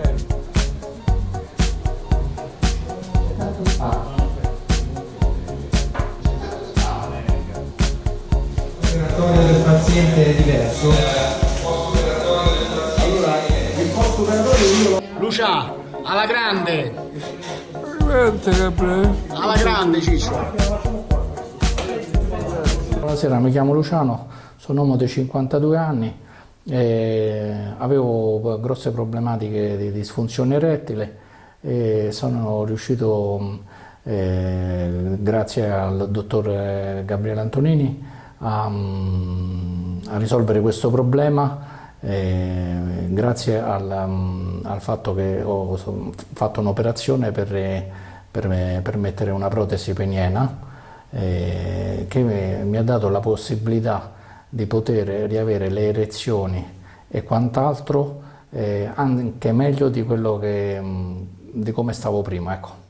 fermo. C'è tanto spazio. L'operatorio del paziente è diverso. Allora, il posto operatorio io... Lucia, alla grande! Alla grande Ciccio! Buonasera, mi chiamo Luciano, sono uomo di 52 anni, e avevo grosse problematiche di disfunzione erettile e sono riuscito, eh, grazie al dottor Gabriele Antonini, a, a risolvere questo problema eh, grazie al, al, fatto che ho fatto un'operazione per, per, per, mettere una protesi peniena eh, che mi ha dato la possibilità di poter riavere le erezioni e quant'altro eh, anche meglio di, quello che, di come stavo prima. Ecco.